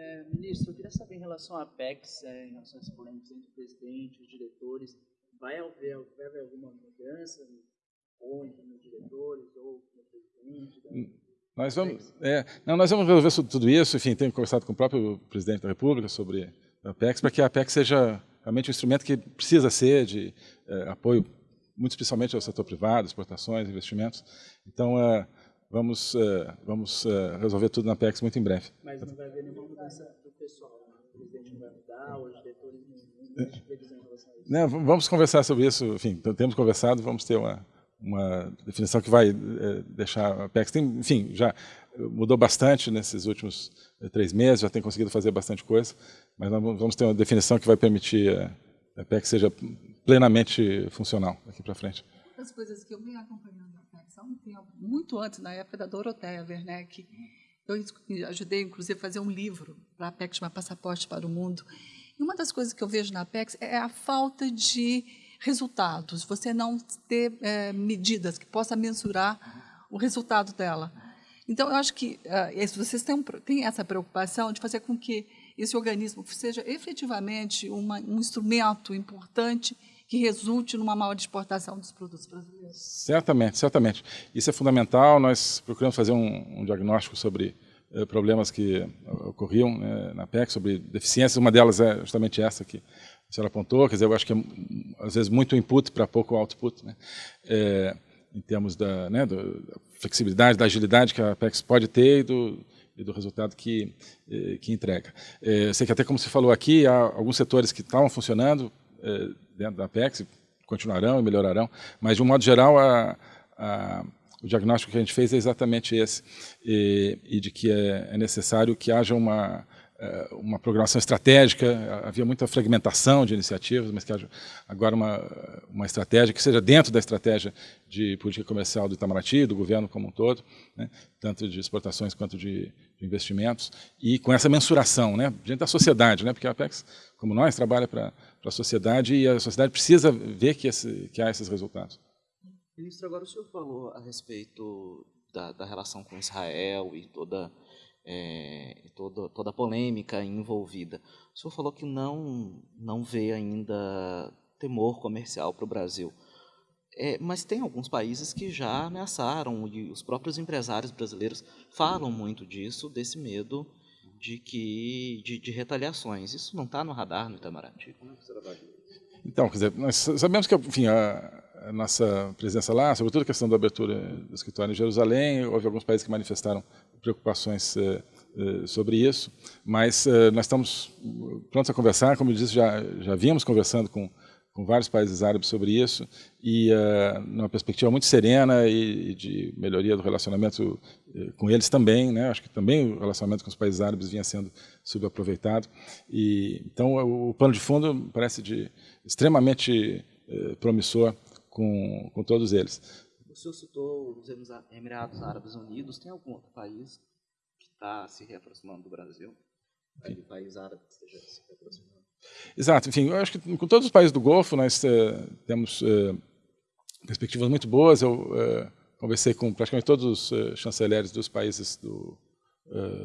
É, ministro, eu queria saber em relação à Apex, é, em relação esse polêmicas entre o presidente e os diretores, vai haver, vai haver alguma mudança ou entre os diretores ou no presidente? Da... Hum, nós vamos, é, não, nós vamos resolver tudo isso, enfim, tenho conversado com o próprio presidente da República sobre a Apex, para que a Apex seja realmente um instrumento que precisa ser de é, apoio, muito especialmente ao setor privado, exportações, investimentos. Então, é, vamos, é, vamos é, resolver tudo na Apex muito em breve. Mas não vai haver nenhuma mudança do pessoal, né? o presidente não vai mudar, os diretores não, não previsão em relação a isso. Não, vamos conversar sobre isso, enfim, temos conversado, vamos ter uma, uma definição que vai é, deixar a Apex, tem, enfim, já mudou bastante nesses últimos é, três meses, já tem conseguido fazer bastante coisa, mas nós vamos ter uma definição que vai permitir a Apex seja plenamente funcional daqui para frente. As coisas que eu venho acompanhando há um tempo, muito antes, na época da Doroteia Werneck, eu ajudei, inclusive, a fazer um livro para a Apex, chamado Passaporte para o Mundo. E uma das coisas que eu vejo na Apex é a falta de resultados, você não ter é, medidas que possa mensurar o resultado dela. Então, eu acho que uh, vocês têm, têm, essa preocupação de fazer com que esse organismo seja efetivamente uma, um instrumento importante que resulte numa maior exportação dos produtos brasileiros. Certamente, certamente. Isso é fundamental. Nós procuramos fazer um, um diagnóstico sobre eh, problemas que ocorriam né, na PEC, sobre deficiências. Uma delas é justamente essa que a senhora apontou, quer dizer, eu acho que é, às vezes, muito input para pouco output, né? É, em termos da, né, da, flexibilidade, da agilidade que a Apex pode ter e do, e do resultado que, eh, que entrega. Eu sei que até como você falou aqui, há alguns setores que estavam funcionando dentro da Apex, continuarão e melhorarão, mas de um modo geral a, a o diagnóstico que a gente fez é exatamente esse, e, e de que é, é necessário que haja uma, eh, uma programação estratégica, havia muita fragmentação de iniciativas, mas que haja agora uma, uma estratégia que seja dentro da estratégia de política comercial do Itamaraty, do governo como um todo, né, tanto de exportações quanto de, de, investimentos, e com essa mensuração né, diante da sociedade, né, porque a Apex, como nós, trabalha para a sociedade e a sociedade precisa ver que, esse, que há esses resultados. Ministro, agora o senhor falou a respeito da, da relação com Israel e toda é, toda, toda a polêmica envolvida. O senhor falou que não, não vê ainda temor comercial para o Brasil. É, mas tem alguns países que já ameaçaram, e os próprios empresários brasileiros falam muito disso, desse medo de, que, de, de retaliações. Isso não está no radar no Itamaraty? Então, quer dizer, nós sabemos que enfim, a, a nossa presença lá, sobretudo a questão da abertura do escritório em Jerusalém, houve alguns países que manifestaram preocupações eh, eh, sobre isso, mas eh, nós estamos prontos a conversar, como eu disse, já, já vínhamos conversando com, com vários países árabes sobre isso, e numa perspectiva muito serena e, e de melhoria do relacionamento com eles também, né? acho que também o relacionamento com os países árabes vinha sendo subaproveitado, e, então o, o plano de fundo parece de extremamente promissor com, com todos eles. O senhor citou os Emirados Árabes Unidos. Tem algum outro país que está se reaproximando do Brasil? Algum país árabe que esteja se reaproximando? Exato. Enfim, eu acho que com todos os países do Golfo nós uh, temos uh, perspectivas muito boas. Eu uh, conversei com praticamente todos os chanceleres dos países do,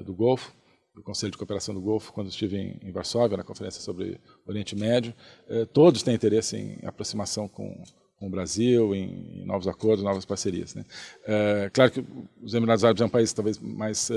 do Golfo, do Conselho de Cooperação do Golfo, quando estive em, em Varsóvia, na conferência sobre Oriente Médio. todos têm interesse em aproximação com com o Brasil, em, em novos acordos, novas parcerias. Né? Claro que os Emirados Árabes é um país talvez mais,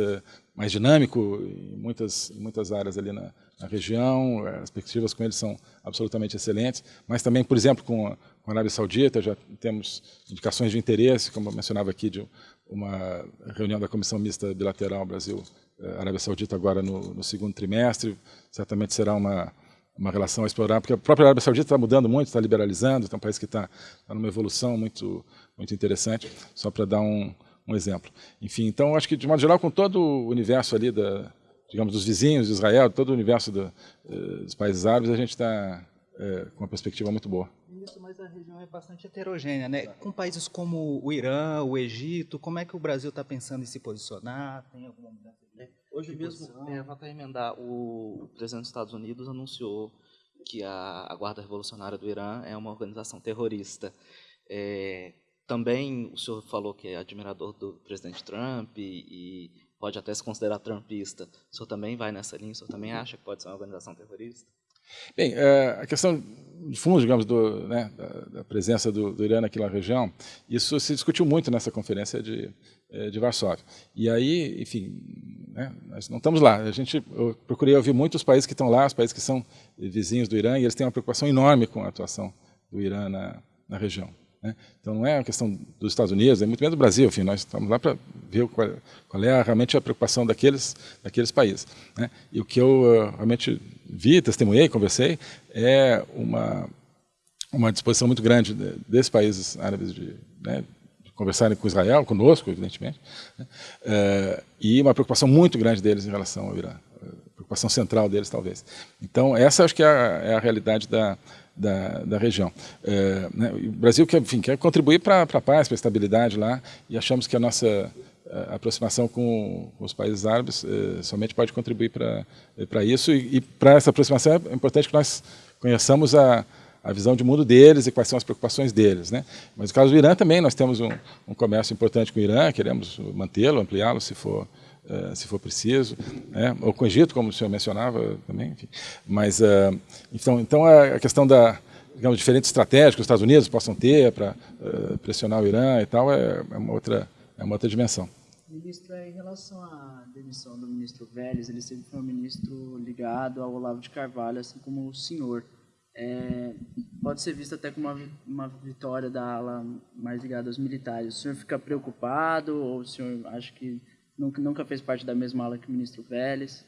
mais dinâmico em muitas, em muitas áreas ali na, na, região, as perspectivas com eles são absolutamente excelentes, mas também, por exemplo, com a, Arábia Saudita, já temos indicações de interesse, como eu mencionava aqui, de uma reunião da Comissão Mista Bilateral Brasil-Arábia é, Saudita agora no, no segundo trimestre, certamente será uma uma relação a explorar, porque a própria Arábia Saudita está mudando muito, está liberalizando, é um país que está, está numa evolução muito, muito interessante, só para dar um, um exemplo. Enfim, então, acho que, de modo geral, com todo o universo ali, da, digamos, dos vizinhos de Israel, todo o universo do, eh, dos países árabes, a gente está é, com uma perspectiva muito boa. Isso, mas a região é bastante heterogênea, né? Com países como o Irã, o Egito, como é que o Brasil está pensando em se posicionar? Tem alguma mudança de Hoje mesmo, é, vou até emendar, o presidente dos Estados Unidos anunciou que a, a Guarda Revolucionária do Irã é uma organização terrorista. É, também o senhor falou que é admirador do presidente Trump e, pode até se considerar trumpista, o senhor também vai nessa linha? O senhor também acha que pode ser uma organização terrorista? Bem, é, a questão de fundo, digamos, do, né, da, presença do, do, Irã aqui na região, isso se discutiu muito nessa conferência de, é, de Varsóvia. E aí, enfim, né, nós não estamos lá. A gente, eu procurei ouvir muitos países que estão lá, os países que são vizinhos do Irã, e eles têm uma preocupação enorme com a atuação do Irã na, na região. Né? Então não é uma questão dos Estados Unidos, é muito menos do Brasil, enfim, nós estamos lá para ver qual, qual, é realmente a preocupação daqueles, daqueles países. Né? E o que eu uh, realmente vi, testemunhei, conversei, é uma, uma disposição muito grande desses países árabes de, né, de conversarem com Israel, conosco, evidentemente, né? uh, e uma preocupação muito grande deles em relação ao Irã, preocupação central deles, talvez. Então, essa acho que é a, é a realidade da, da, da região. É, né, o Brasil quer, enfim, quer contribuir para a paz, para a estabilidade lá, e achamos que a nossa a aproximação com, os países árabes é, somente pode contribuir para isso, e, e para essa aproximação é importante que nós conheçamos a, a visão de mundo deles e quais são as preocupações deles. Né? Mas no caso do Irã também, nós temos um, um comércio importante com o Irã, queremos mantê-lo, ampliá-lo se for, uh, se for preciso, né? ou com o Egito, como o senhor mencionava também. Enfim. Mas, uh, então, então a questão da digamos, diferentes estratégias que os Estados Unidos possam ter para uh, pressionar o Irã e tal é, é, uma outra é uma outra dimensão. Ministro, em relação à demissão do ministro Vélez, ele sempre foi um ministro ligado ao Olavo de Carvalho, assim como o senhor. É, pode ser visto até como uma, uma vitória da ala mais ligada aos militares. O senhor fica preocupado ou o senhor acha que Nunca, nunca fez parte da mesma ala que o ministro Vélez?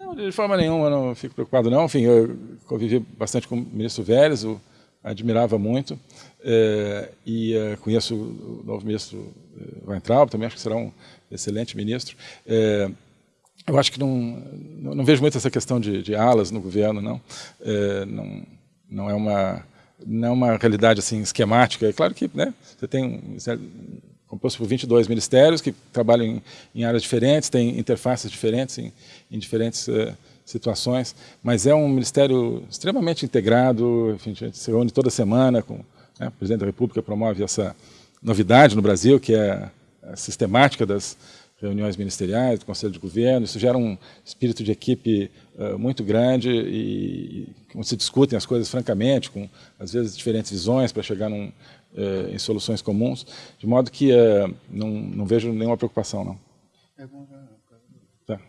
Não, de forma nenhuma, eu não fico preocupado não. Enfim, eu convivi bastante com o ministro Vélez, o admirava muito. É, e é, conheço o novo ministro é, Weintraub, também acho que será um excelente ministro. É, eu acho que não, não, não, vejo muito essa questão de, de alas no governo, não. Não, não é uma não é uma realidade assim esquemática. É claro que né, você tem composto por 22 ministérios que trabalham em, em áreas diferentes, têm interfaces diferentes em, em diferentes uh, situações, mas é um ministério extremamente integrado, enfim, a gente se reúne toda semana, com, né, o presidente da República promove essa novidade no Brasil, que é a sistemática das reuniões ministeriais, do Conselho de Governo, isso gera um espírito de equipe uh, muito grande e, e se discutem as coisas francamente, com às vezes diferentes visões para chegar num, uh, em soluções comuns, de modo que uh, não, não vejo nenhuma preocupação, não. Tá.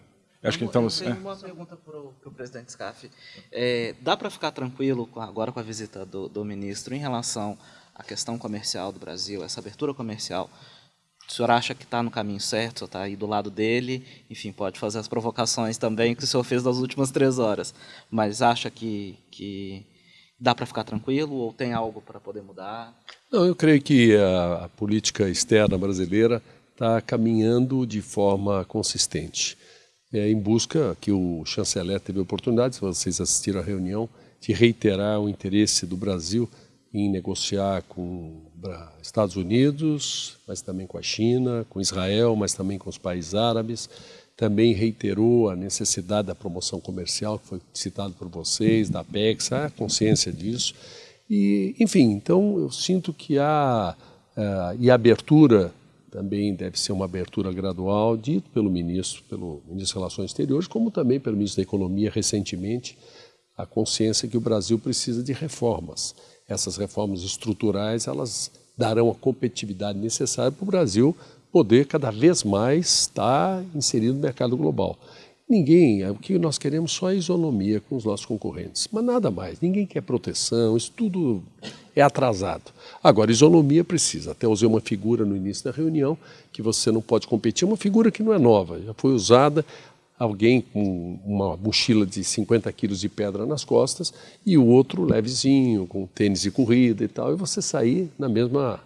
Acho que estamos... Eu tenho é. uma pergunta para o presidente Scaff. É, dá para ficar tranquilo com, agora com a visita do, do ministro em relação à questão comercial do Brasil, essa abertura comercial, o senhor acha que está no caminho certo, está aí do lado dele, enfim, pode fazer as provocações também que o senhor fez nas últimas três horas, mas acha que, que dá para ficar tranquilo ou tem algo para poder mudar? Não, eu creio que a, a política externa brasileira está caminhando de forma consistente. É, em busca, que o chanceler teve a oportunidade, se vocês assistiram à reunião, de reiterar o interesse do Brasil em negociar com Estados Unidos, mas também com a China, com Israel, mas também com os países árabes. Também reiterou a necessidade da promoção comercial, que foi citado por vocês, da PEX, a consciência disso. E, enfim, então eu sinto que há, uh, e a abertura também deve ser uma abertura gradual, dito pelo ministro, pelo ministro das Relações Exteriores, como também pelo ministro da Economia recentemente, a consciência que o Brasil precisa de reformas. Essas reformas estruturais, elas darão a competitividade necessária para o Brasil poder cada vez mais estar inserido no mercado global. Ninguém, o que nós queremos só é isonomia com os nossos concorrentes, mas nada mais. Ninguém quer proteção, isso tudo é atrasado. Agora, isonomia precisa. Até usei uma figura no início da reunião que você não pode competir, uma figura que não é nova, já foi usada alguém com uma mochila de 50 quilos de pedra nas costas e o outro levezinho, com tênis de corrida e tal, e você sair na mesma,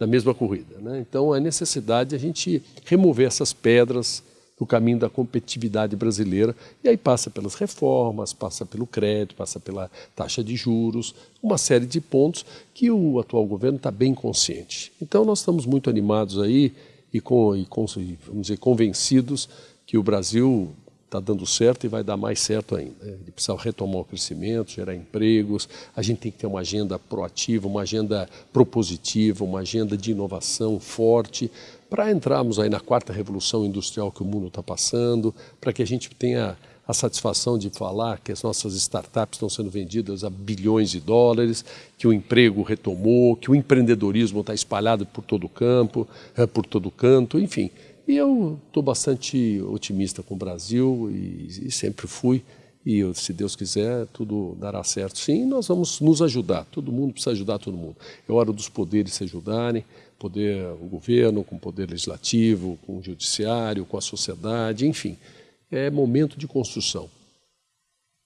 na, mesma corrida. Né? Então, a necessidade de a gente remover essas pedras do caminho da competitividade brasileira. E aí passa pelas reformas, passa pelo crédito, passa pela taxa de juros, uma série de pontos que o atual governo está bem consciente. Então nós estamos muito animados aí e, com, e com, vamos dizer, convencidos que o Brasil está dando certo e vai dar mais certo ainda. Ele precisa retomar o crescimento, gerar empregos, a gente tem que ter uma agenda proativa, uma agenda propositiva, uma agenda de inovação forte, para entrarmos aí na quarta revolução industrial que o mundo está passando, para que a gente tenha a satisfação de falar que as nossas startups estão sendo vendidas a bilhões de dólares, que o emprego retomou, que o empreendedorismo está espalhado por todo o campo, é, por todo canto, enfim. E eu estou bastante otimista com o Brasil e, e sempre fui. E eu, se Deus quiser, tudo dará certo. Sim, nós vamos nos ajudar. Todo mundo precisa ajudar todo mundo. É hora dos poderes se ajudarem, poder, o governo, com o poder legislativo, com o judiciário, com a sociedade, enfim é momento de construção.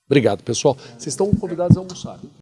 Obrigado, pessoal. Vocês estão convidados a almoçar.